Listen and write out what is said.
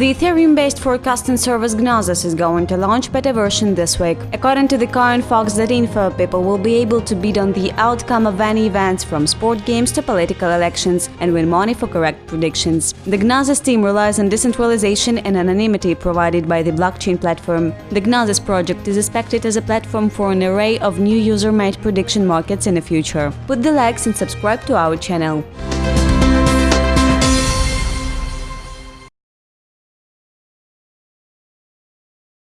The Ethereum-based forecasting service Gnosis is going to launch beta version this week. According to the current Fox.info, people will be able to bid on the outcome of any events from sport games to political elections and win money for correct predictions. The Gnosis team relies on decentralization and anonymity provided by the blockchain platform. The Gnosis project is expected as a platform for an array of new user-made prediction markets in the future. Put the likes and subscribe to our channel.